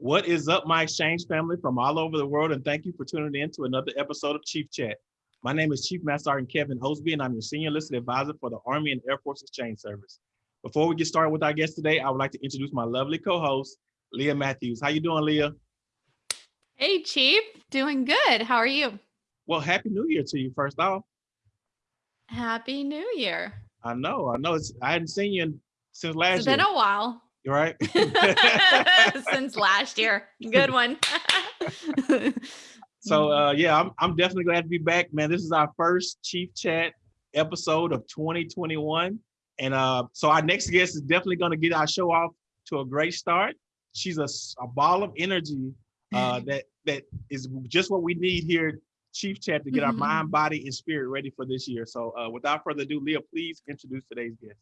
What is up, my exchange family from all over the world, and thank you for tuning in to another episode of Chief Chat. My name is Chief Master Sergeant Kevin Osby, and I'm your Senior Enlisted Advisor for the Army and Air Force Exchange Service. Before we get started with our guest today, I would like to introduce my lovely co-host, Leah Matthews. How you doing, Leah? Hey, Chief. Doing good. How are you? Well, Happy New Year to you, first off. Happy New Year. I know, I know. It's I hadn't seen you in, since last It's been a while You right? since last year. Good one. So uh yeah, I'm I'm definitely glad to be back, man. This is our first Chief Chat episode of 2021. And uh so our next guest is definitely gonna get our show off to a great start. She's a, a ball of energy uh that that is just what we need here, Chief Chat, to get our Mhm. mind, body, and spirit ready for this year. So uh without further ado, Leah, please introduce today's guest.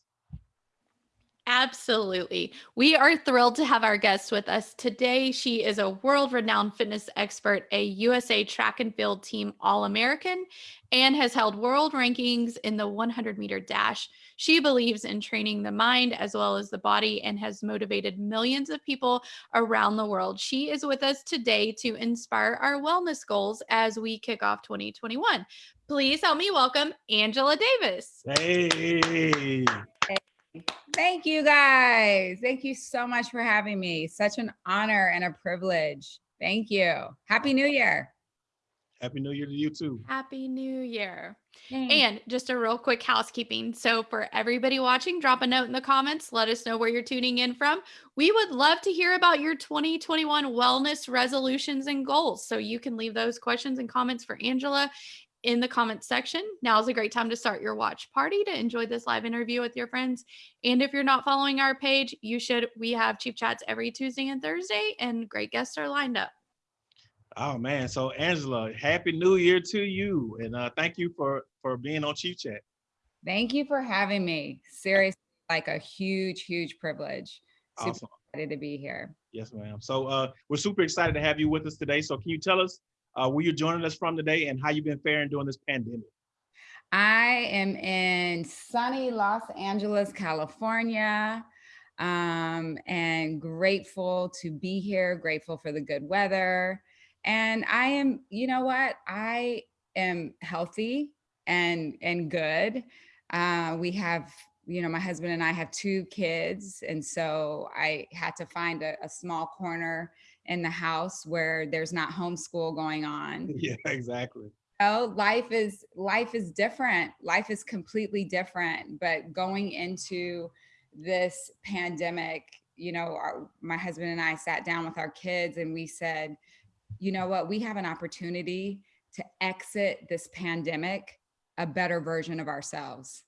Absolutely. We are thrilled to have our guest with us today. She is a world renowned fitness expert, a USA track and field team All American, and has held world rankings in the 100 meter dash. She believes in training the mind as well as the body and has motivated millions of people around the world. She is with us today to inspire our wellness goals as we kick off 2021. Please help me welcome Angela Davis. Hey, Thank you guys. Thank you so much for having me. Such an honor and a privilege. Thank you. Happy New Year. happy new year to you too. Happy New Year. Thanks. And just a real quick housekeeping. So, for everybody watching, drop a note in the comments. Let us know where you're tuning in from. We would love to hear about your 2021 wellness resolutions and goals. So, you can leave those questions and comments for Angela in the comments section. Now is a great time to start your watch party to enjoy this live interview with your friends. And if you're not following our page, you should. We have Chief Chats every Tuesday and Thursday, and great guests are lined up. Oh man, so Angela, happy new year to you. And uh thank you for for being on Chief Chat. Thank you for having me. Seriously, like a huge, huge privilege. Super Awesome. excited to be here. Yes, ma'am. So uh we're super excited to have you with us today. So can you tell us uh where you're joining us from today and how you've been faring during this pandemic? I am in sunny Los Angeles, California, um, and grateful to be here, grateful for the good weather. And I am, you know what? I am healthy and and good. Uh, we have, you know, my husband and I have two kids, and so I had to find a, a small corner in the house where there's not homeschool going on. Yeah, exactly. know life is life is different. Life is completely different but going into this pandemic you know our, my husband and i sat down with our kids and we said you know what? We have an opportunity to exit this pandemic a better version of ourselves.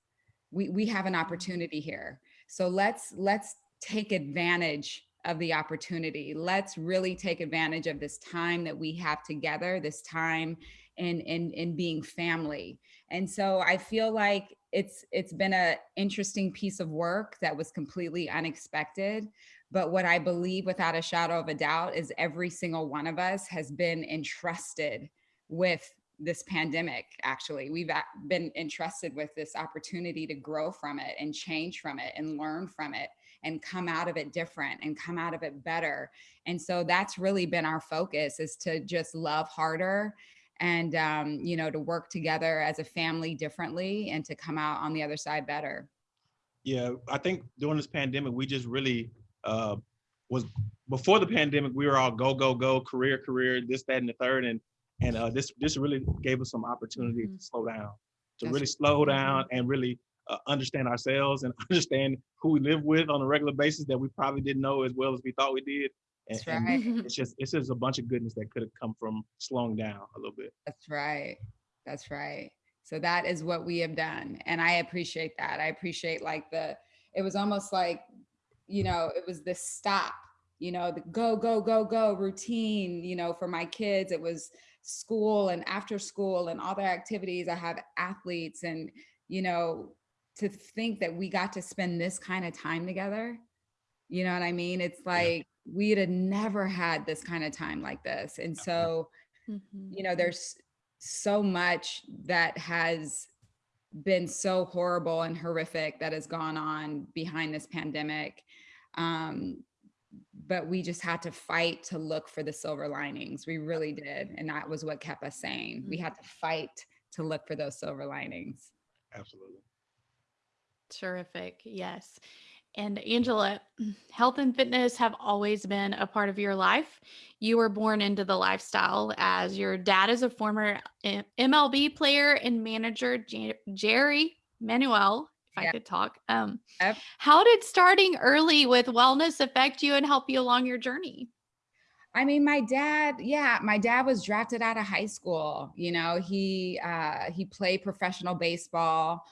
We we have an mm-hmm. opportunity here. So let's let's take advantage of the opportunity. Let's really take advantage of this time that we have together this time in in in being family. And so i feel like it's it's been a interesting piece of work that was completely unexpected. But what i believe without a shadow of a doubt is every single one of us has been entrusted with this pandemic actually. We've been entrusted with this opportunity to grow from it and change from it and learn from it and come out of it different and come out of it better and so that's really been our focus is to just love harder and um, you know to work together as a family differently and to come out on the other side better Yeah, I think during this pandemic, we just really uh was before the pandemic, we were all go, go, go, career, career, this, that, and the third. And and uh this this really gave us some opportunity Mhm. to slow down, to That's really slow down and really uh, understand ourselves and understand who we live with on a regular basis that we probably didn't know as well as we thought we did. And, That's and right. it's just it's just a bunch of goodness that could have come from slowing down a little bit. That's right. That's right. So that is what we have done. And I appreciate that. I appreciate like the, it was almost like, you know, it was the stop, you know, the go, go, go, go routine, you know, for my kids. It was school and after school and all their activities. I have athletes and, you know, to think that we got to spend this kind of time together. You know what I mean? It's like we'd have never had this kind of time like this. And so, Mhm. you know there's so much that has been so horrible and horrific that has gone on behind this pandemic um but we just had to fight to look for the silver linings. We really did. And that was what kept us sane. We had to fight to look for those silver linings. Absolutely. Terrific. Yes. And Angela, health and fitness have always been a part of your life. You were born into the lifestyle as your dad is a former MLB player and manager, Jerry Manuel, if I could talk. Um, Yep. How did starting early with wellness affect you and help you along your journey? I mean, my dad, yeah, my dad was drafted out of high school. You know, he uh, he played professional baseball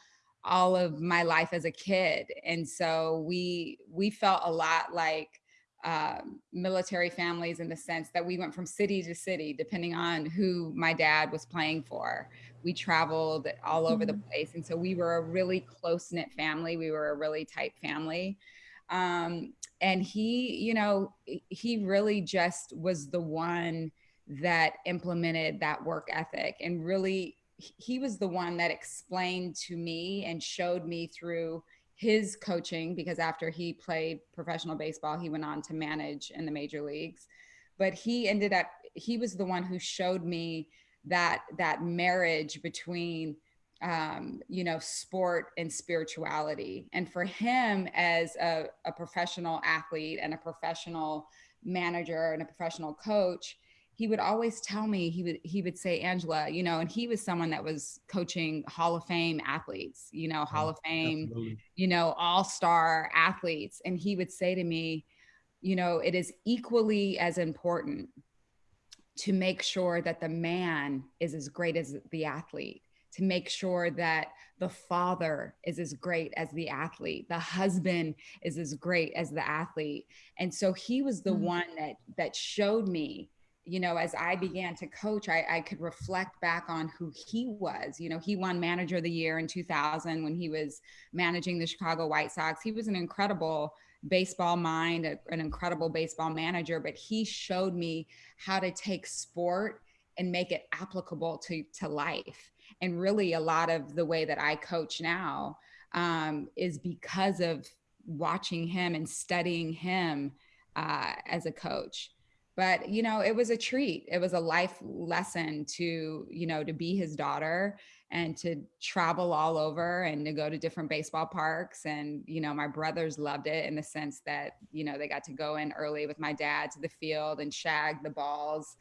all of my life as a kid, and so we we felt a lot like um, military families in the sense that we went from city to city depending on who my dad was playing for. We traveled all over the place, and so we were a really close knit family. We were a really tight family. Um, and he you know he really just was the one that implemented that work ethic and really he was the one that explained to me and showed me through his coaching because after he played professional baseball he went on to manage in the major leagues but he ended up he was the one who showed me that that marriage between um, you know, sport and spirituality. And for him, as a, a, professional athlete and a professional manager and a professional coach, he would always tell me he would he would say angela you know and he was someone that was coaching hall of fame athletes you know hall of fame Absolutely. you know all-star athletes and he would say to me you know it is equally as important to make sure that the man is as great as the athlete to make sure that the father is as great as the athlete the husband is as great as the athlete and so he was the mm-hmm. one that that showed me you know as i began to coach I, I could reflect back on who he was you know he won manager of the year in 2000 when he was managing the chicago white sox. He was an incredible baseball mind a, an incredible baseball manager but he showed me how to take sport and make it applicable to to life. And really a lot of the way that i coach now um, is because of watching him and studying him uh, as a coach but you know it was a treat it was a life lesson to you know to be his daughter and to travel all over and to go to different baseball parks and you know my brothers loved it in the sense that you know they got to go in early with my dad to the field and shag the balls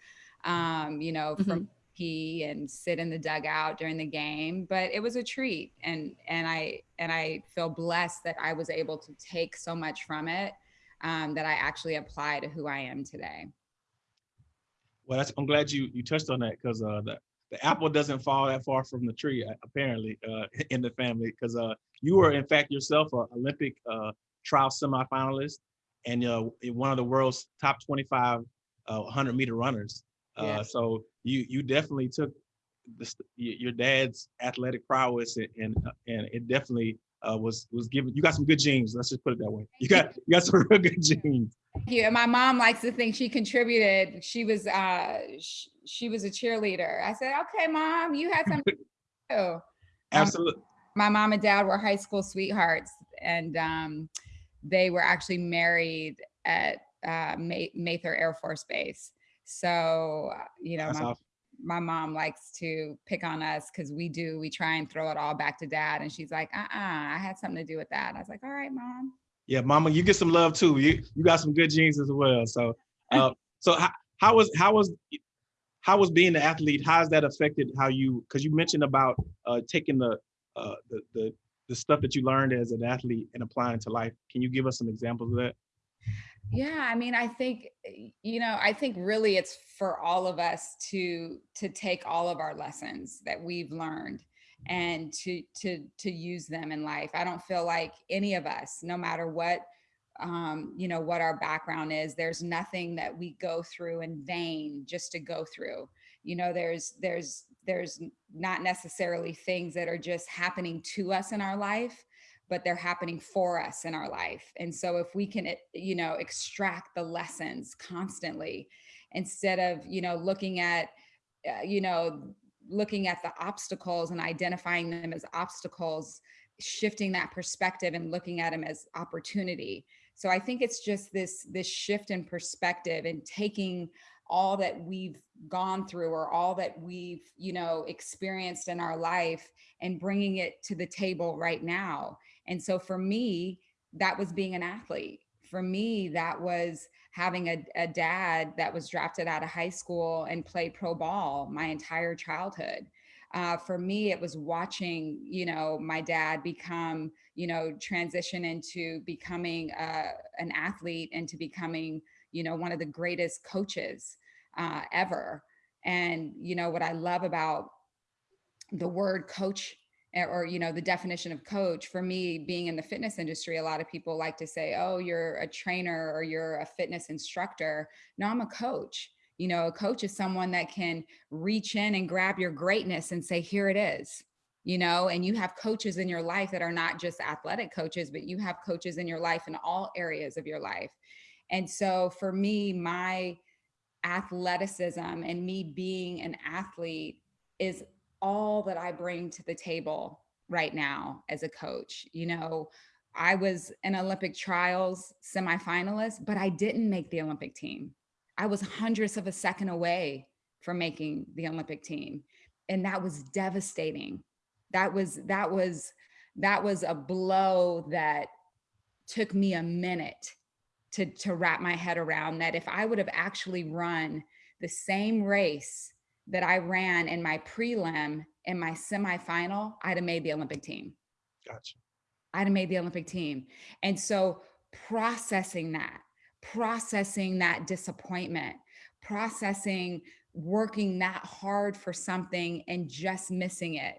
um, you know from mm-hmm. pee and sit in the dugout during the game but it was a treat and and i and i feel blessed that i was able to take so much from it um, that i actually apply to who i am today well that's, i'm glad you you touched on that because uh the, the apple doesn't fall that far from the tree apparently uh, in the family because uh you were in fact yourself an olympic uh trial semifinalist and uh, one of the world's top 25 uh, 100 meter runners yeah. Uh, so you you definitely took the, your dad's athletic prowess and and, uh, and it definitely uh, was was given. You got some good genes. Let's just put it that way. You got you got some real good genes. Thank you. And my mom likes to think she contributed. She was uh she, she was a cheerleader. I said, okay, mom, you had something to do. Absolutely. Um, my mom and dad were high school sweethearts, and um, they were actually married at uh, Mather Air Force Base. So, uh, you know, my, my, mom likes to pick on us because we do, we try and throw it all back to dad. And she's like, uh uh I had something to do with that. I was like, all right, mom. Yeah, mama, you get some love too. You you got some good genes as well. So, uh, so how, how was how was how was being an athlete? How has that affected how you? Because you mentioned about uh, taking the, uh, the the the stuff that you learned as an athlete and applying to life. Can you give us some examples of that? Yeah, I mean, I think you know, I think really it's for all of us to to take all of our lessons that we've learned and to to to use them in life. I don't feel like any of us, no matter what um, you know, what our background is, there's nothing that we go through in vain just to go through. You know, there's there's there's not necessarily things that are just happening to us in our life but they're happening for us in our life. And so if we can, eh, you know, extract the lessons constantly instead of, you know, looking at, uh, you know, looking at the obstacles and identifying them as obstacles, shifting that perspective and looking at them as opportunity. So I think it's just this this shift in perspective and taking all that we've gone through or all that we've you know experienced in our life and bringing it to the table right now. And so for me that was being an athlete. For me that was having a, a dad that was drafted out of high school and played pro ball my entire childhood. Uh, for me it was watching you know my dad become you know transition into becoming uh, an athlete and to becoming you know one of the greatest coaches uh, ever. And you know what i love about the word coach or you know the definition of coach for me being in the fitness industry a lot of people like to say oh you're a trainer or you're a fitness instructor. No i'm a coach. You know, a coach is someone that can reach in and grab your greatness and say, here it is, you know, and you have coaches in your life that are not just athletic coaches, but you have coaches in your life in all areas of your life. And so for me, my athleticism and me being an athlete is all that I bring to the table right now as a coach. You know, I was an Olympic trials semifinalist, but I didn't make the Olympic team. I was hundredths of a second away from making the Olympic team. And that was devastating. That was, that was, that was a blow that took me a minute to, to wrap my head around that if I would have actually run the same race that I ran in my prelim in my semifinal, I'd have made the Olympic team. Gotcha. I'd have made the Olympic team. And so processing that, processing that disappointment, processing working that hard for something and just missing it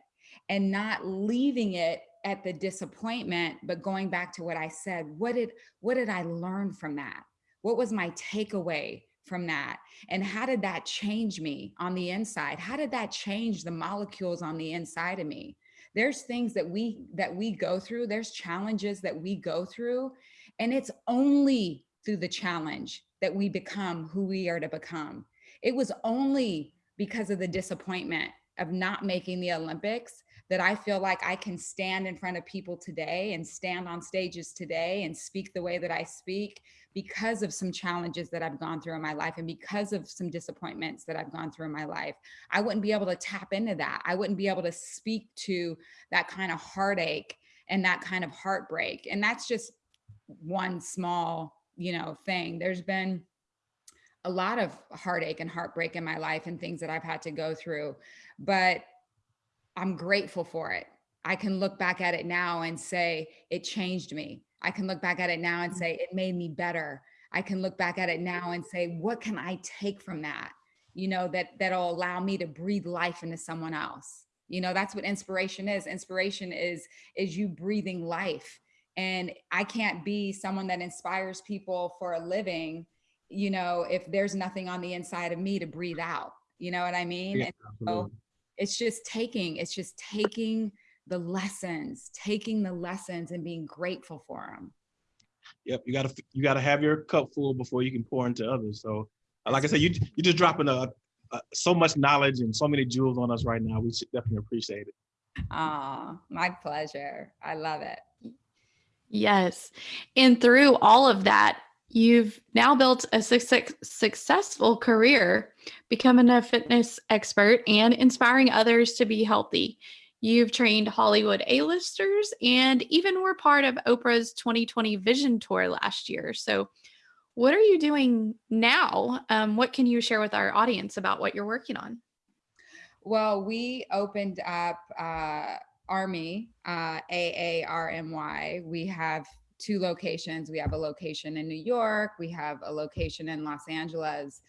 and not leaving it at the disappointment, but going back to what I said, what did, what did I learn from that? What was my takeaway from that? And how did that change me on the inside? How did that change the molecules on the inside of me? There's things that we, that we go through, there's challenges that we go through, and it's only through the challenge that we become who we are to become. It was only because of the disappointment of not making the Olympics that I feel like I can stand in front of people today and stand on stages today and speak the way that I speak because of some challenges that I've gone through in my life and because of some disappointments that I've gone through in my life. I wouldn't be able to tap into that. I wouldn't be able to speak to that kind of heartache and that kind of heartbreak. And that's just one small you know, thing. There's been a lot of heartache and heartbreak in my life and things that I've had to go through, but I'm grateful for it. I can look back at it now and say it changed me. I can look back at it now and mm. say it made me better. I can look back at it now and say, what can I take from that? You know, that that'll allow me to breathe life into someone else. You know, that's what inspiration is. Inspiration is is you breathing life and I can't be someone that inspires people for a living, you know, if there's nothing on the inside of me to breathe out, you know what I mean? Yeah, so it's just taking, it's just taking the lessons, taking the lessons and being grateful for them. Yep, you gotta you gotta have your cup full before you can pour into others. So, uh, like I said, you you're just dropping a, a, so much knowledge and so many jewels on us right now. We definitely appreciate it. Ah, my pleasure. I love it. Yes. And through all of that, you've now built a su- successful career becoming a fitness expert and inspiring others to be healthy. You've trained Hollywood A-listers and even were part of Oprah's 2020 Vision Tour last year. So, what are you doing now? Um, what can you share with our audience about what you're working on? Well, we opened up uh, AARMY, uh, A-A-R-M-Y, we have two locations. We have a location in New York, we have a location in Los Angeles,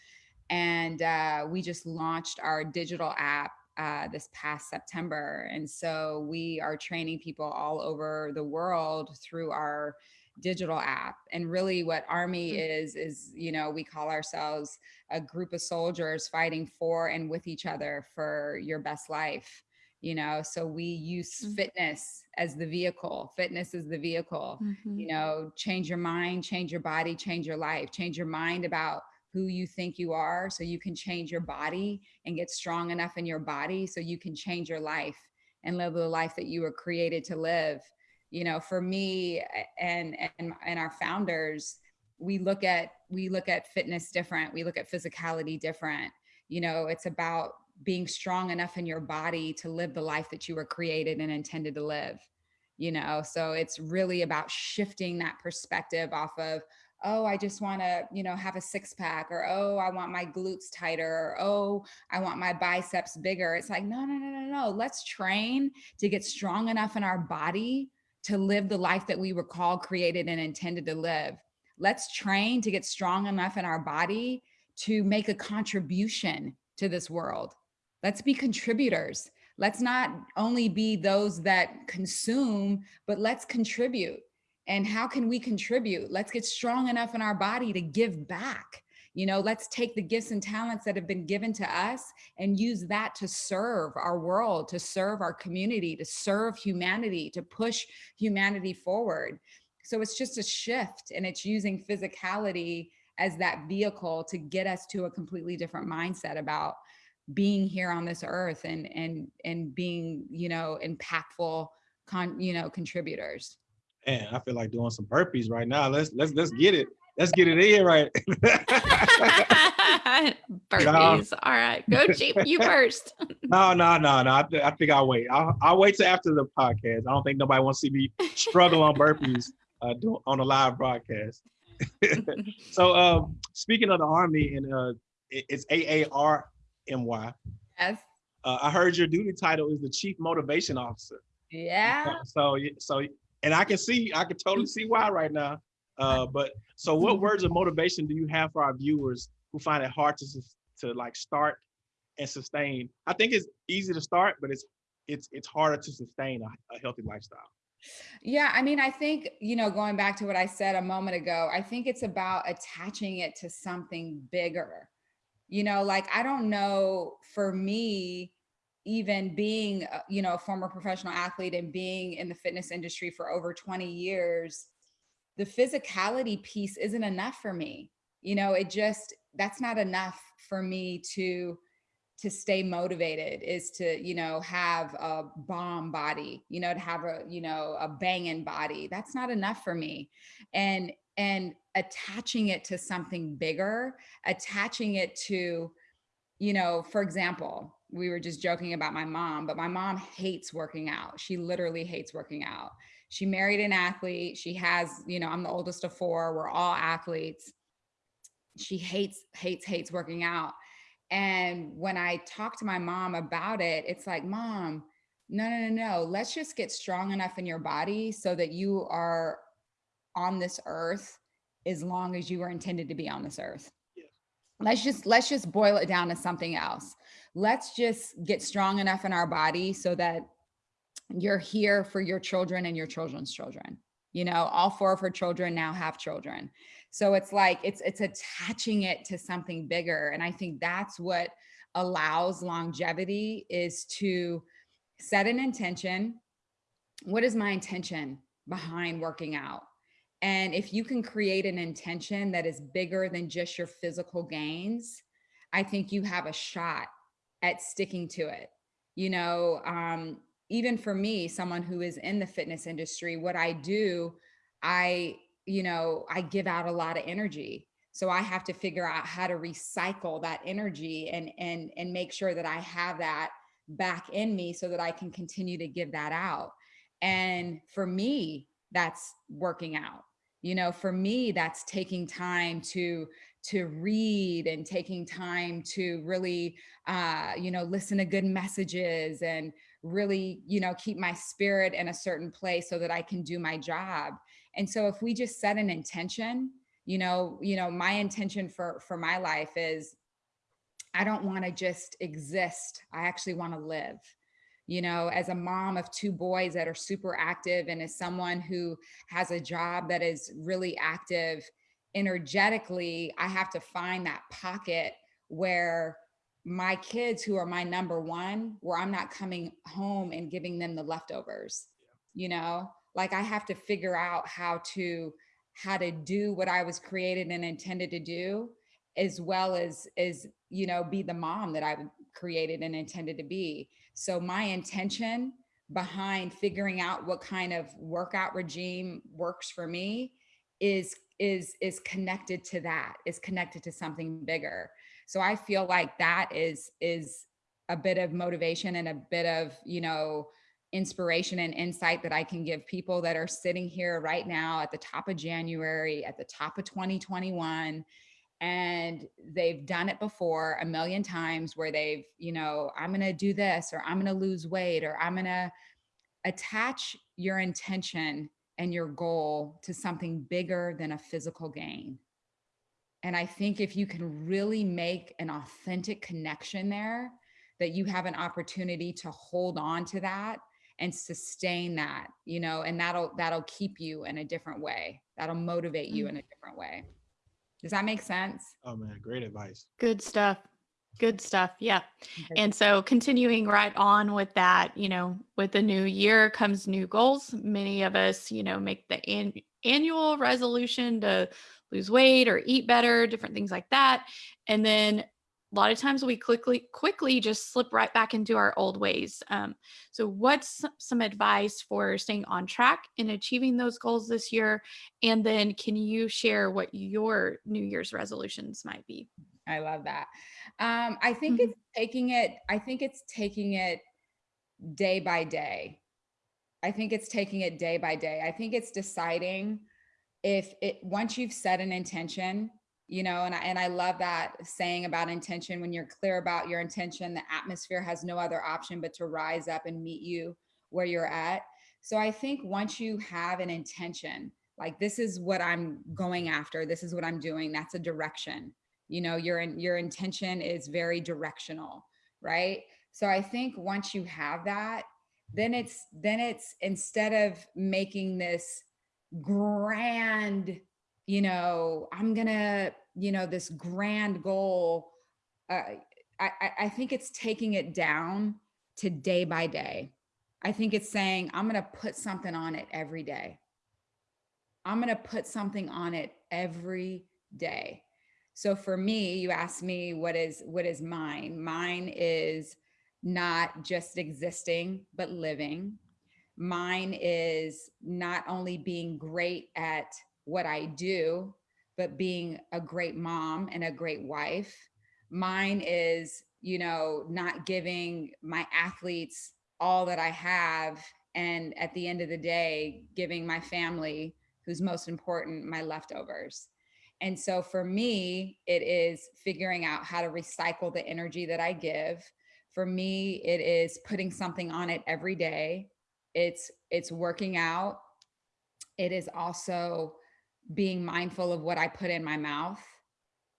and uh, we just launched our digital app uh, this past September. And so we are training people all over the world through our digital app. And really what AARMY mm. is, is, you know, we call ourselves a group of soldiers fighting for and with each other for your best life you know so we use mm -hmm. fitness as the vehicle fitness is the vehicle mm -hmm. you know change your mind change your body change your life change your mind about who you think you are so you can change your body and get strong enough in your body so you can change your life and live the life that you were created to live you know for me and and and our founders we look at we look at fitness different we look at physicality different you know it's about being strong enough in your body to live the life that you were created and intended to live you know? So it's really about shifting that perspective off of oh i just want to you know have a six pack or oh i want my glutes tighter or oh i want my biceps bigger. It's like no no no no no. Let's train to get strong enough in our body to live the life that we were called created and intended to live. Let's train to get strong enough in our body to make a contribution to this world let's be contributors. Let's not only be those that consume but let's contribute. And how can we contribute? Let's get strong enough in our body to give back. You know let's take the gifts and talents that have been given to us and use that to serve our world to serve our community to serve humanity to push humanity forward. So it's just a shift and it's using physicality as that vehicle to get us to a completely different mindset about being here on this earth and and and being you know impactful con you know contributors and I feel like doing some burpees right now. Let's let's let's get it. Let's get it in right. Burpees. All right. Go cheap You first. no, no, no, no. I, th I think I'll wait. I'll, I'll wait till after the podcast. I don't think nobody wants to see me struggle on burpees uh, do, on a live broadcast. so um, speaking of the Army, and uh, it, it's AARMY. yes Uh, I heard your duty title is the Chief Motivation Officer. yeah So, so, and I can see, I can totally see why right now. Uh, but so, what words of motivation do you have for our viewers who find it hard to to like start and sustain? I think it's easy to start, but it's it's it's harder to sustain a, a healthy lifestyle. Yeah, I mean, I think, you know, going back to what I said a moment ago, I think it's about attaching it to something bigger. You know, like I don't know for me, even being, you know, a former professional athlete and being in the fitness industry for over 20 years, the physicality piece isn't enough for me. You know, it just, that's not enough for me to to stay motivated is to you know have a bomb body you know to have a you know a banging body that's not enough for me and and attaching it to something bigger attaching it to you know for example we were just joking about my mom but my mom hates working out. She literally hates working out. She married an athlete. She has you know i'm the oldest of four. We're all athletes. She hates hates hates working out. And when I talk to my mom about it, it's like, mom, no, no, no, no. Let's just get strong enough in your body so that you are on this earth as long as you were intended to be on this earth. Yeah. Let's just let's just boil it down to something else. Let's just get strong enough in our body so that you're here for your children and your children's children. You know, all four of her children now have children. So it's like it's it's attaching it to something bigger. And I think that's what allows longevity is to set an intention. What is my intention behind working out? And if you can create an intention that is bigger than just your physical gains, I think you have a shot at sticking to it. You know, um, even for me, someone who is in the fitness industry, what I do, I you know, I give out a lot of energy. So I have to figure out how to recycle that energy and and and make sure that I have that back in me so that I can continue to give that out. And for me, that's working out. You know, for me, that's taking time to to read and taking time to really uh, you know, listen to good messages and really, you know, keep my spirit in a certain place so that I can do my job. And so if we just set an intention, you know, you know, my intention for for my life is I don't want to just exist. I actually want to live. You know, as a mom of two boys that are super active and as someone who has a job that is really active energetically, I have to find that pocket where my kids who are my number one, where I'm not coming home and giving them the leftovers, you know, like I have to figure out how to how to do what I was created and intended to do as well as as you know be the mom that I created and intended to be. So my intention behind figuring out what kind of workout regime works for me is is is connected to that is connected to something bigger so i feel like that is is a bit of motivation and a bit of you know inspiration and insight that i can give people that are sitting here right now at the top of january at the top of 2021 and they've done it before a million times where they've you know i'm going to do this or i'm going to lose weight or i'm going to attach your intention and your goal to something bigger than a physical gain. And i think if you can really make an authentic connection there that you have an opportunity to hold on to that and sustain that you know and that'll that'll keep you in a different way. That'll motivate you Mm. in a different way does that make sense Oh man, great advice. Good stuff. Good stuff. Yeah. Okay. And so continuing right on with that, you know, with the new year comes new goals. Many of us, you know, make the an- annual resolution to lose weight or eat better, different things like that. And then a lot of times we quickly quickly just slip right back into our old ways. Um, so what's some advice for staying on track in achieving those goals this year? And then can you share what your New Year's resolutions might be? I love that. Um, I think Mhm. it's taking it, I think it's taking it day by day. I think it's taking it day by day. I think it's deciding if it once you've set an intention, you know, and I and I love that saying about intention. When you're clear about your intention, the atmosphere has no other option but to rise up and meet you where you're at. So I think once you have an intention, like this is what I'm going after, this is what I'm doing, that's a direction you know your your intention is very directional right so i think once you have that then it's then it's instead of making this grand you know i'm gonna you know this grand goal uh, I, I think it's taking it down to day by day i think it's saying i'm gonna put something on it every day i'm gonna put something on it every day so for me, you asked me what is what is mine? Mine is not just existing, but living. Mine is not only being great at what I do, but being a great mom and a great wife. Mine is, you know, not giving my athletes all that I have and at the end of the day giving my family who's most important my leftovers. And so for me, it is figuring out how to recycle the energy that I give. For me, it is putting something on it every day. It's it's working out. It is also being mindful of what I put in my mouth.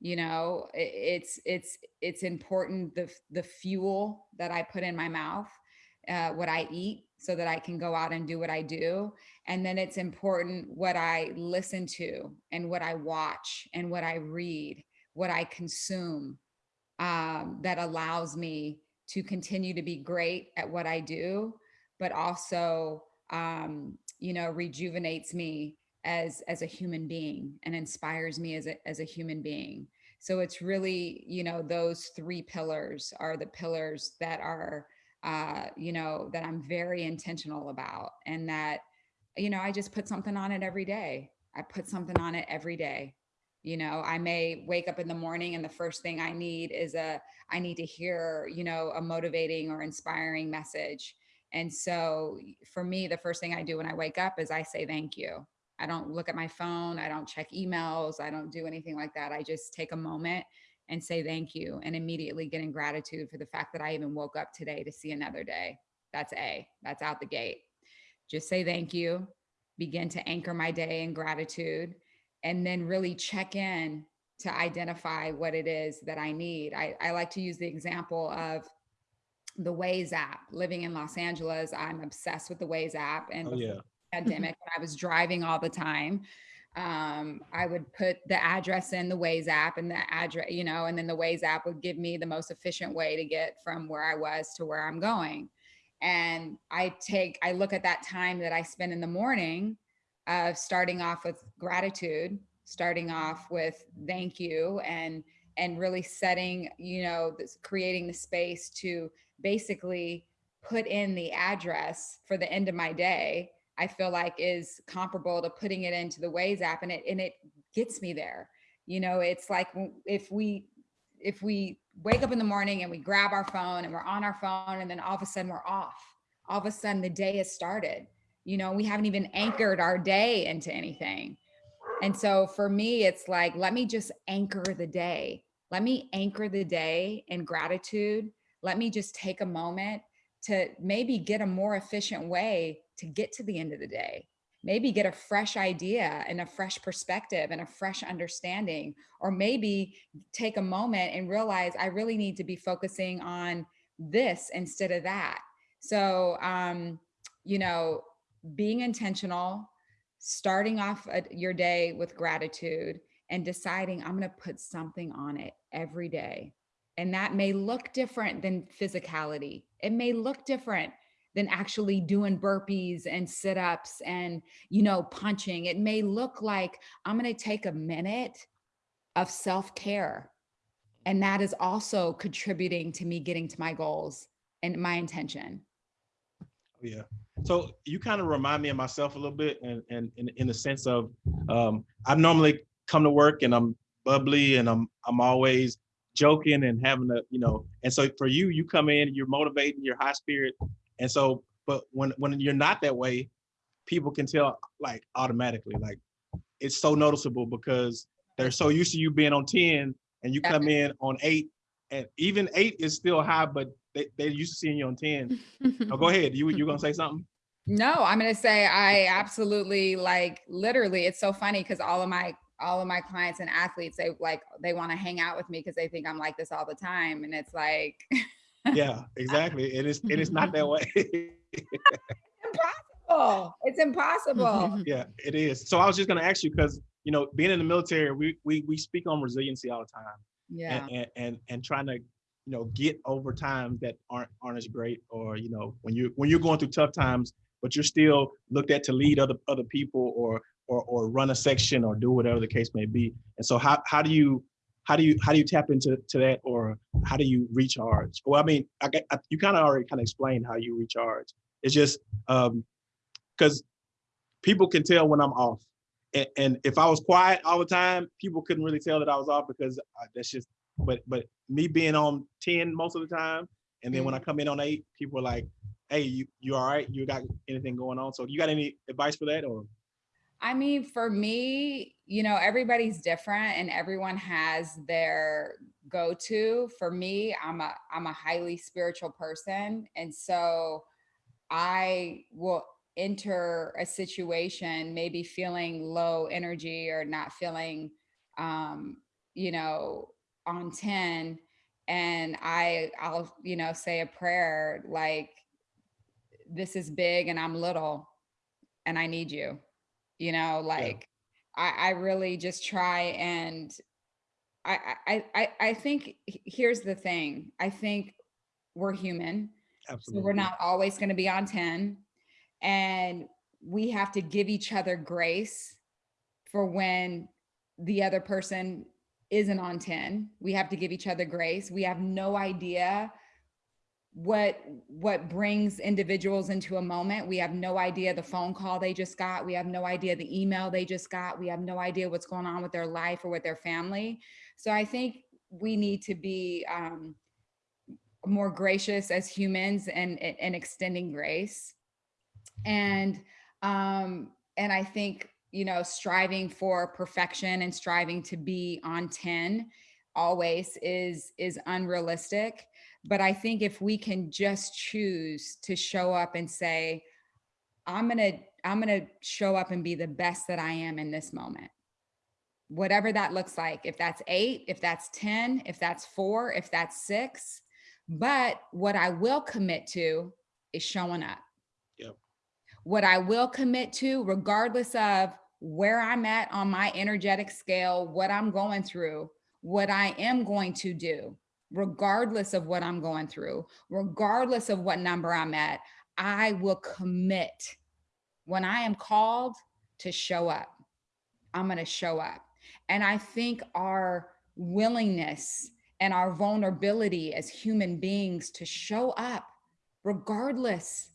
You know, it's it's it's important the the fuel that I put in my mouth, uh, what I eat, so that I can go out and do what I do. And then it's important what I listen to and what I watch and what I read, what I consume um, that allows me to continue to be great at what I do, but also, um, you know, rejuvenates me as as a human being and inspires me as a as a human being. So it's really, you know, those three pillars are the pillars that are, uh, you know, that I'm very intentional about, and that, you know, I just put something on it every day. I put something on it every day. You know, I may wake up in the morning and the first thing I need is a I need to hear, you know, a motivating or inspiring message. And so for me, the first thing I do when I wake up is I say thank you. I don't look at my phone, I don't check emails, I don't do anything like that. I just take a moment and say thank you and immediately get in gratitude for the fact that I even woke up today to see another day. That's A, that's out the gate. Just say thank you, begin to anchor my day in gratitude, and then really check in to identify what it is that I need. I, I like to use the example of the Waze app. Living in Los Angeles, I'm obsessed with the Waze app. And Oh yeah. Pandemic, I was driving all the time, um, I would put the address in the Waze app and the address, you know, and then the Waze app would give me the most efficient way to get from where I was to where I'm going. And I take, I look at that time that I spend in the morning of starting off with gratitude, starting off with thank you and and really setting, you know, this creating the space to basically put in the address for the end of my day, I feel like is comparable to putting it into the Waze app and it and it gets me there. You know, it's like if we if we wake up in the morning and we grab our phone and we're on our phone and then all of a sudden we're off. All of a sudden the day has started. You know, we haven't even anchored our day into anything. And so for me, it's like, let me just anchor the day. Let me anchor the day in gratitude. Let me just take a moment to maybe get a more efficient way to get to the end of the day. Maybe get a fresh idea and a fresh perspective and a fresh understanding. Or maybe take a moment and realize I really need to be focusing on this instead of that. So, um, you know, being intentional, starting off a- your day with gratitude and deciding I'm going to put something on it every day. And that may look different than physicality. It may look different than actually doing burpees and sit-ups and you know punching. It may look like I'm going to take a minute of self-care. And that is also contributing to me getting to my goals and my intention. Yeah. So you kind of remind me of myself a little bit and and in, in the sense of um I normally come to work and I'm bubbly and I'm I'm always joking and having a, you know, and so for you, you come in, you're motivating, you're high spirit. And so, but when when you're not that way, people can tell like automatically, like it's so noticeable because they're so used to you being on 10 and you come in on eight and even eight is still high, but they, they're used to seeing you on 10. Oh, go ahead. You you're gonna say something? No, I'm gonna say I absolutely like literally. It's so funny because all of my all of my clients and athletes they like they want to hang out with me because they think I'm like this all the time, and it's like Yeah, exactly. It is it is not that way. It's impossible. It's impossible. yeah, it is. So I was just gonna ask you because you know, being in the military, we we we speak on resiliency all the time. Yeah. and, and and and trying to you know get over times that aren't aren't as great or you know when you when you're going through tough times but you're still looked at to lead other other people or or or run a section or do whatever the case may be and so how how do you how do you how do you tap into to that or how do you recharge well i mean i, I you kind of already kind of explained how you recharge it's just um because people can tell when i'm off and, and if I was quiet all the time, people couldn't really tell that I was off because uh, that's just. But but me being on ten most of the time, and then when I come in on eight, people are like, "Hey, you you all right? You got anything going on?" So you got any advice for that or? I mean, for me, you know, everybody's different and everyone has their go-to. For me, I'm a I'm a highly spiritual person. And so I will enter a situation maybe feeling low energy or not feeling um, you know, on 10 and I I'll, you know, say a prayer like this is big and I'm little and I need you you know like I, I really just try and I, I i i think here's the thing i think we're human so Absolutely. we're not always going to be on 10 and we have to give each other grace for when the other person isn't on 10 we have to give each other grace we have no idea what what brings individuals into a moment. We have no idea the phone call they just got. We have no idea the email they just got. We have no idea what's going on with their life or with their family. So i think we need to be um, more gracious as humans and and extending grace. And um and i think you know striving for perfection and striving to be on 10 always is is unrealistic but i think if we can just choose to show up and say i'm going to i'm going to show up and be the best that i am in this moment whatever that looks like if that's 8 if that's 10 if that's 4 if that's 6 but what i will commit to is showing up Yep. what I will commit to, regardless of where I'm at on my energetic scale, what I'm going through, what I am going to do, regardless of what I'm going through, regardless of what number I'm at, I will commit when I am called to show up. I'm going to show up. And I think our willingness and our vulnerability as human beings to show up regardless,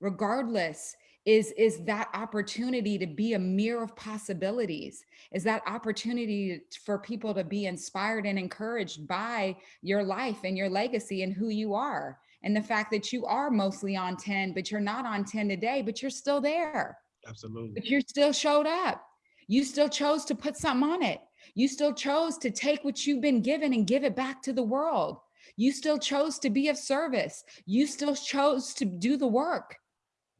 regardless is is that opportunity to be a mirror of possibilities is that opportunity for people to be inspired and encouraged by your life and your legacy and who you are and the fact that you are mostly on 10 but you're not on 10 today but you're still there. Absolutely. but you still showed up. You still chose to put something on it. You still chose to take what you've been given and give it back to the world. You still chose to be of service. You still chose to do the work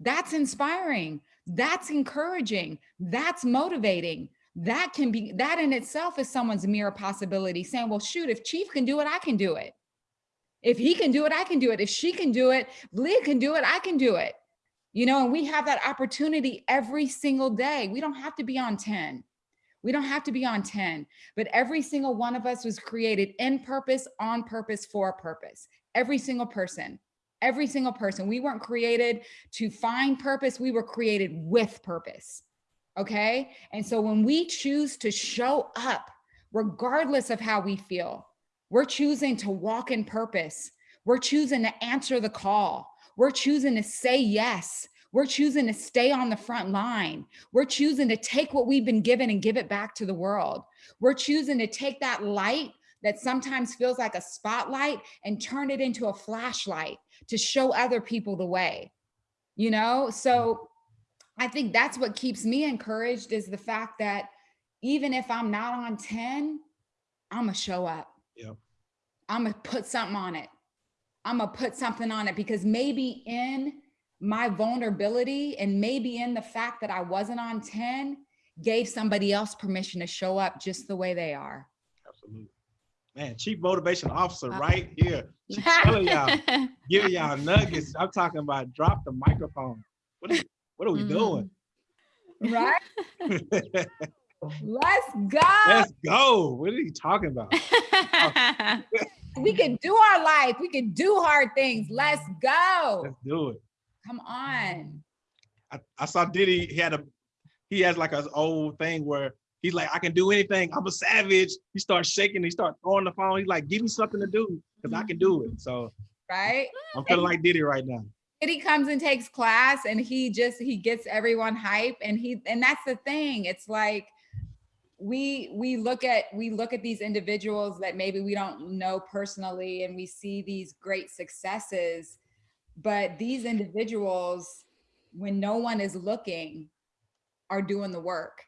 that's inspiring. That's encouraging. That's motivating. That can be, that in itself is someone's mirror possibility saying, well, shoot, if Chief can do it, I can do it. If he can do it, I can do it. If she can do it, Leah can do it, I can do it. You know, and we have that opportunity every single day. We don't have to be on 10. We don't have to be on 10, but every single one of us was created in purpose, on purpose, for a purpose. Every single person every single person. We weren't created to find purpose. We were created with purpose. Okay. And so when we choose to show up, regardless of how we feel, we're choosing to walk in purpose. We're choosing to answer the call. We're choosing to say yes. We're choosing to stay on the front line. We're choosing to take what we've been given and give it back to the world. We're choosing to take that light that sometimes feels like a spotlight and turn it into a flashlight to show other people the way, you know? So I think that's what keeps me encouraged is the fact that even if I'm not on 10, I'm gonna show up. Yeah. I'm gonna put something on it. I'm gonna put something on it because maybe in my vulnerability and maybe in the fact that I wasn't on 10 gave somebody else permission to show up just the way they are. Absolutely. Man, chief motivation officer Uh, right here. She's telling y'all, giving y'all nuggets. I'm talking about drop the microphone. What are, what are we doing? Right? Let's go. Let's go. What are you talking about? we can do our life. We can do hard things. Let's go. Let's do it. Come on. I, I saw Diddy, he had a, he has like an old thing where he's like, I can do anything. I'm a savage. He starts shaking, he starts throwing the phone. He's like, give me something to do because I can do it. So Right? I'm feeling like Diddy right now. And he comes and takes class and he just he gets everyone hype and he and that's the thing. It's like we we look at we look at these individuals that maybe we don't know personally and we see these great successes but these individuals when no one is looking are doing the work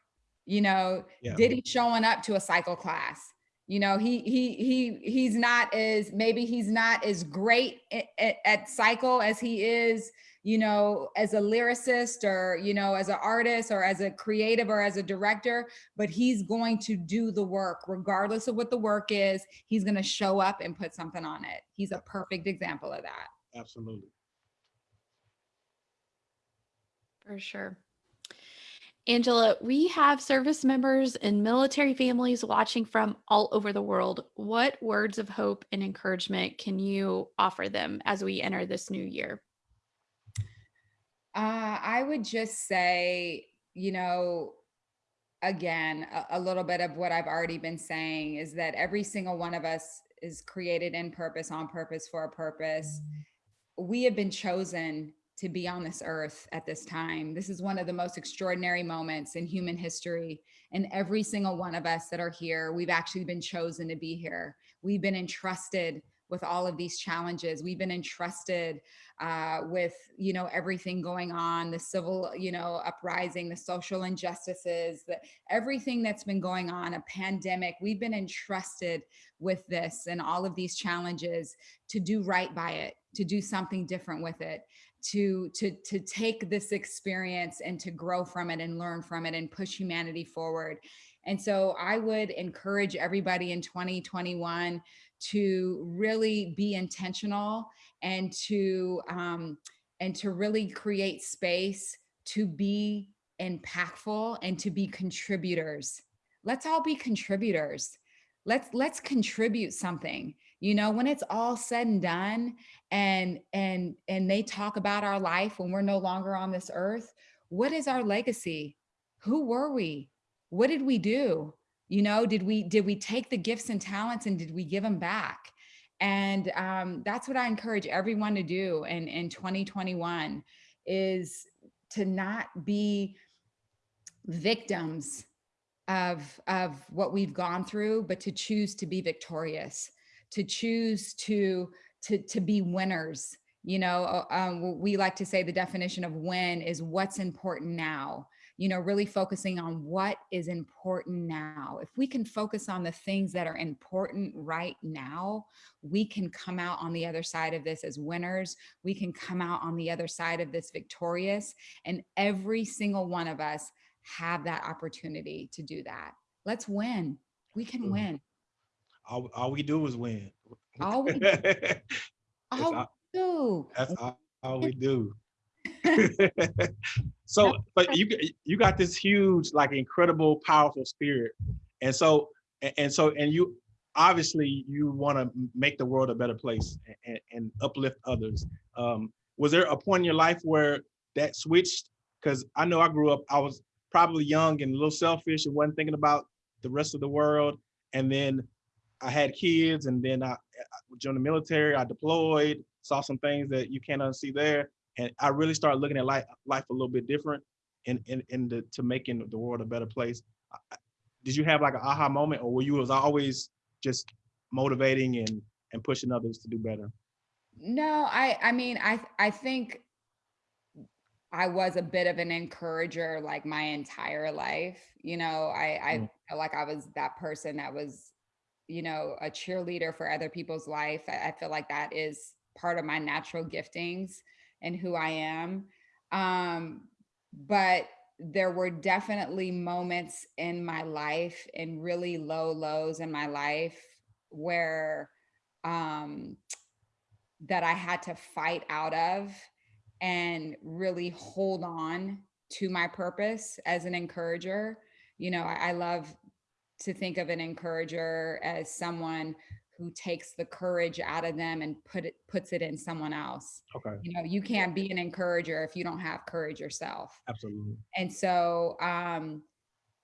you know Yeah. diddy showing up to a cycle class you know he he he he's not as maybe he's not as great at, at, at cycle as he is you know as a lyricist or you know as an artist or as a creative or as a director but he's going to do the work regardless of what the work is he's going to show up and put something on it he's a perfect example of that Absolutely. For sure. Angela, we have service members and military families watching from all over the world. What words of hope and encouragement can you offer them as we enter this new year? Uh, I would just say, you know, again, a, a little bit of what I've already been saying is that every single one of us is created in purpose, on purpose, for a purpose. We have been chosen to be on this earth at this time. This is one of the most extraordinary moments in human history. And every single one of us that are here, we've actually been chosen to be here. We've been entrusted with all of these challenges. We've been entrusted uh, with, you know, everything going on, the civil, you know, uprising, the social injustices, the, everything that's been going on, a pandemic. We've been entrusted with this and all of these challenges to do right by it, to do something different with it to to to take this experience and to grow from it and learn from it and push humanity forward. And so i would encourage everybody in 2021 to really be intentional and to um, and to really create space to be impactful and to be contributors. Let's all be contributors. Let's let's contribute something you know when it's all said and done and and and they talk about our life when we're no longer on this earth what is our legacy? Who were we? What did we do? You know did we did we take the gifts and talents and did we give them back? And um, that's what I encourage everyone to do in, in 2021 is to not be victims of, of what we've gone through, but to choose to be victorious, to choose to, to, to be winners. You know, uh, um, we like to say the definition of win is what's important now you know, really focusing on what is important now. If we can focus on the things that are important right now, we can come out on the other side of this as winners. We can come out on the other side of this victorious. And every single one of us have that opportunity to do that. Let's win. We can win. All, all we do is win. All we, That's all we do. That's all, all we do. so, but you you got this huge, like incredible, powerful spirit, and so and, and so and you obviously you want to make the world a better place and, and uplift others. Um, was there a point in your life where that switched? Because I know I grew up, I was probably young and a little selfish and wasn't thinking about the rest of the world, and then I had kids, and then I, I joined the military. I deployed, saw some things that you can't unsee there, and I really started looking at life life a little bit different, in in in the to making the world a better place. Did you have like an aha moment, or were you was always just motivating and and pushing others to do better? No, I I mean I I think I was a bit of an encourager like my entire life. You know, I I Mm. felt like I was that person that was, you know, a cheerleader for other people's life. I, I feel like that is part of my natural giftings and who I am. Um, but there were definitely moments in my life and really low lows in my life where um that I had to fight out of and really hold on to my purpose as an encourager. You know, I, I love to think of an encourager as someone who takes the courage out of them and put it puts it in someone else. Okay, You know, you can't be an encourager if you don't have courage yourself. absolutely. And so um,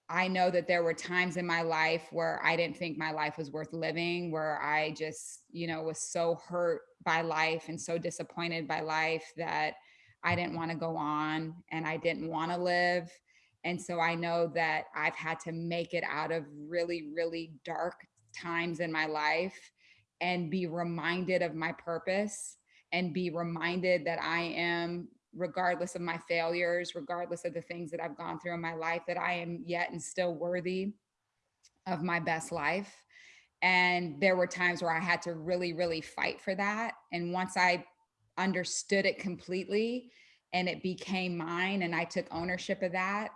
I know that there were times in my life where I didn't think my life was worth living, where I just, you know, was so hurt by life and so disappointed by life that I didn't want to go on and I didn't want to live. And so I know that I've had to make it out of really, really dark times in my life and be reminded of my purpose and be reminded that I am regardless of my failures, regardless of the things that I've gone through in my life, that I am yet and still worthy of my best life. And there were times where I had to really, really fight for that. And once I understood it completely and it became mine and I took ownership of that,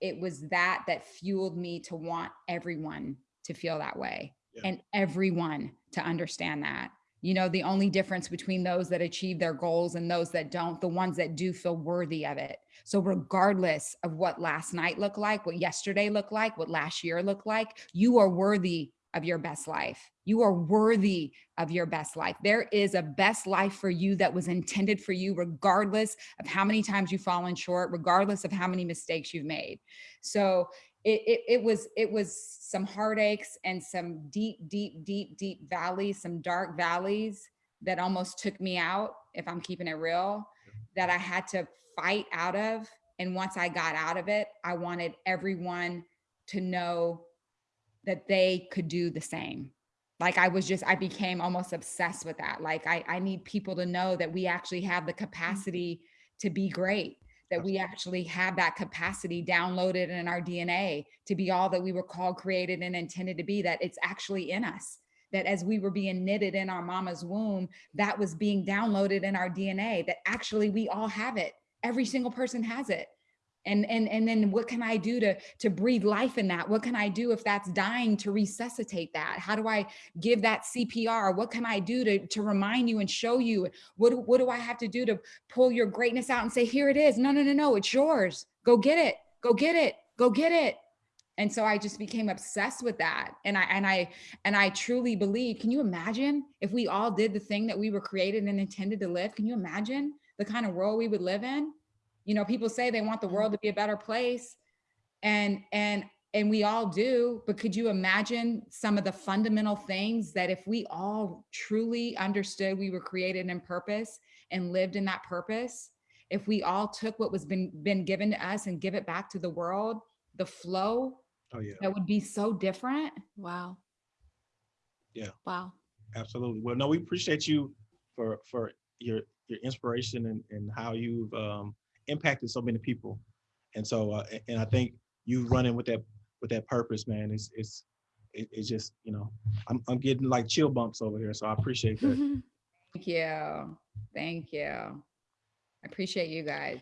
it was that that fueled me to want everyone to feel that way Yeah. and everyone to understand that you know the only difference between those that achieve their goals and those that don't the ones that do feel worthy of it so regardless of what last night looked like what yesterday looked like what last year looked like you are worthy of your best life. You are worthy of your best life. There is a best life for you that was intended for you regardless of how many times you've fallen short regardless of how many mistakes you've made. So it, it, it was it was some heartaches and some deep deep deep deep valleys some dark valleys that almost took me out if i'm keeping it real that i had to fight out of. And once i got out of it i wanted everyone to know that they could do the same like i was just i became almost obsessed with that like i, I need people to know that we actually have the capacity mm-hmm. to be great that we actually have that capacity downloaded in our DNA to be all that we were called, created, and intended to be, that it's actually in us. That as we were being knitted in our mama's womb, that was being downloaded in our DNA, that actually we all have it. Every single person has it. And, and, and then what can I do to, to breathe life in that? What can I do if that's dying to resuscitate that? How do I give that CPR? What can I do to, to remind you and show you? What, what do I have to do to pull your greatness out and say, here it is. No, no, no, no, it's yours. Go get it. Go get it. Go get it. And so I just became obsessed with that. And I and I and I truly believe, can you imagine if we all did the thing that we were created and intended to live? Can you imagine the kind of world we would live in? You know, people say they want the world to be a better place. And and and we all do, but could you imagine some of the fundamental things that if we all truly understood we were created in purpose and lived in that purpose, if we all took what was been been given to us and give it back to the world, the flow Oh, yeah, that would be so different. Wow. Yeah. Wow. absolutely. Well, no, we appreciate you for, for your, your inspiration and, and how you've um, impacted so many people. And so, uh, and I think you running with that, with that purpose, man, it's, it's, it's just, you know, I'm, I'm getting like chill bumps over here. So I appreciate that. Thank you. Thank you. I appreciate you guys.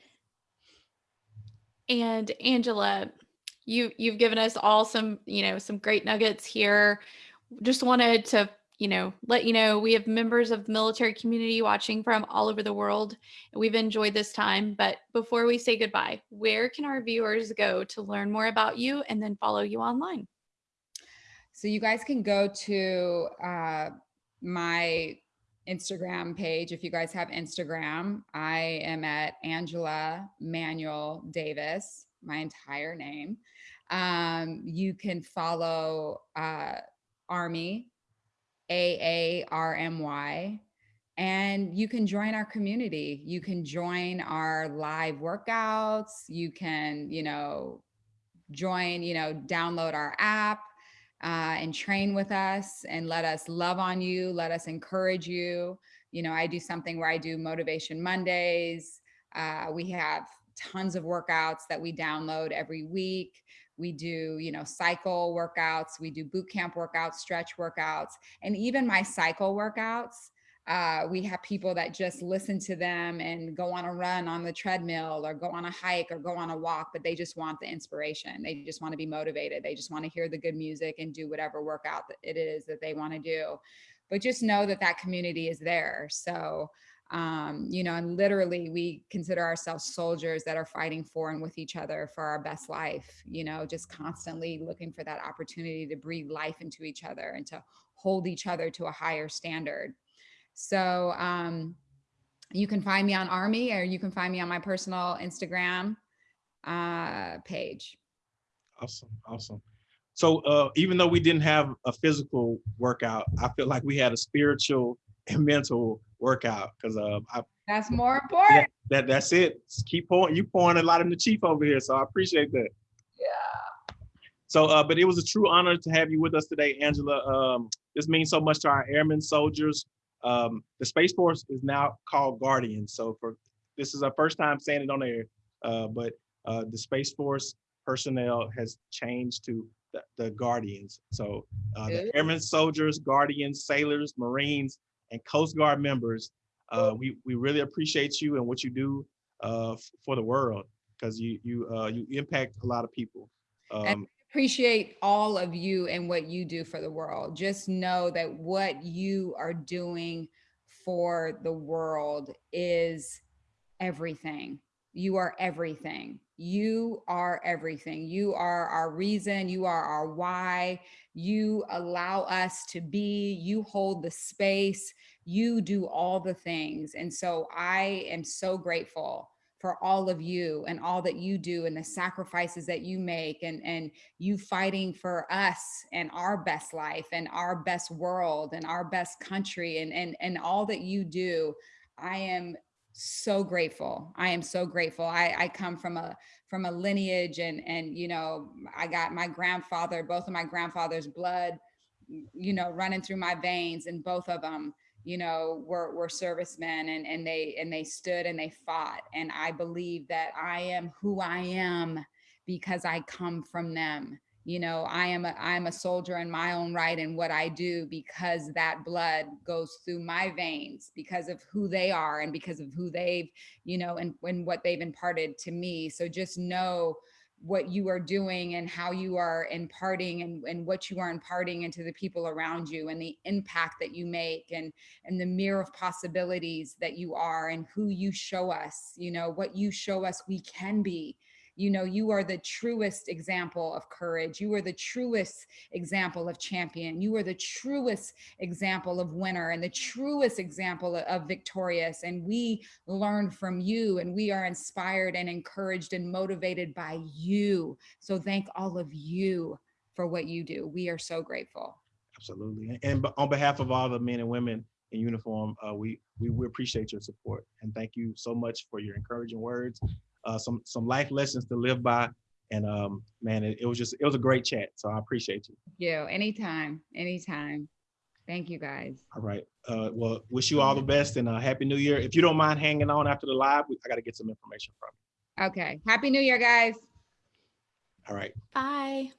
And Angela, you you've given us all some, you know, some great nuggets here. Just wanted to, you know, let you know we have members of the military community watching from all over the world. We've enjoyed this time, but before we say goodbye, where can our viewers go to learn more about you and then follow you online? So you guys can go to uh, my Instagram page. If you guys have Instagram, I am at Angela Manuel Davis, my entire name. Um, you can follow uh, AARMY, A A R M Y, and you can join our community. You can join our live workouts. You can, you know, join, you know, download our app uh, and train with us and let us love on you, let us encourage you. You know, I do something where I do Motivation Mondays. Uh, we have tons of workouts that we download every week. We do, you know, cycle workouts, we do boot camp workouts, stretch workouts, and even my cycle workouts. Uh, we have people that just listen to them and go on a run on the treadmill or go on a hike or go on a walk, but they just want the inspiration. They just want to be motivated. They just want to hear the good music and do whatever workout it is that they want to do. But just know that that community is there. So, um, you know, and literally we consider ourselves soldiers that are fighting for and with each other for our best life, you know, just constantly looking for that opportunity to breathe life into each other and to hold each other to a higher standard. So um, you can find me on AARMY or you can find me on my personal Instagram uh, page. Awesome, awesome. So uh, even though we didn't have a physical workout, I feel like we had a spiritual and mental workout because uh, I, That's more important. that that's it. Just keep pouring. You pouring a lot in the chief over here, so I appreciate that. Yeah. So, uh, but it was a true honor to have you with us today, Angela. Um, this means so much to our airmen, soldiers. Um, the Space Force is now called Guardian. So for this is our first time saying it on air, uh, but uh, the Space Force personnel has changed to the, the Guardians. So uh, the airmen, soldiers, guardians, sailors, Marines, and Coast Guard members, uh, we we really appreciate you and what you do uh, for the world because you you uh, you impact a lot of people. Um, appreciate all of you and what you do for the world. Just know that what you are doing for the world is everything. You are everything. You are everything. You are our reason. You are our why. You allow us to be. You hold the space. You do all the things. And so I am so grateful for all of you and all that you do and the sacrifices that you make and and you fighting for us and our best life and our best world and our best country and and and all that you do i am so grateful. I am so grateful. I i come from a from a lineage and and you know i got my grandfather both of my grandfather's blood you know running through my veins and both of them you know were were servicemen and and they and they stood and they fought. And i believe that i am who i am because i come from them you know i am a i'm a soldier in my own right and what i do because that blood goes through my veins because of who they are and because of who they've you know and, and what they've imparted to me. So just know what you are doing and how you are imparting and, and what you are imparting into the people around you and the impact that you make and and the mirror of possibilities that you are and who you show us you know what you show us we can be you know, you are the truest example of courage. You are the truest example of champion. You are the truest example of winner and the truest example of- victorious. And we learn from you and we are inspired and encouraged and motivated by you. So thank all of you for what you do. We are so grateful. Absolutely. And on behalf of all the men and women in uniform, uh, we, we, we appreciate your support. And thank you so much for your encouraging words, uh, some, some life lessons to live by. And um, man, it, it was just, it was a great chat. So I appreciate you. You, anytime, anytime. Thank you guys. All right. Uh, well, wish you all the best and uh, happy new year. If you don't mind hanging on after the live, we- I got to get some information from you. Okay. Happy New Year, guys. All right. Bye.